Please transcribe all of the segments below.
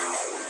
Wow.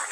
I'm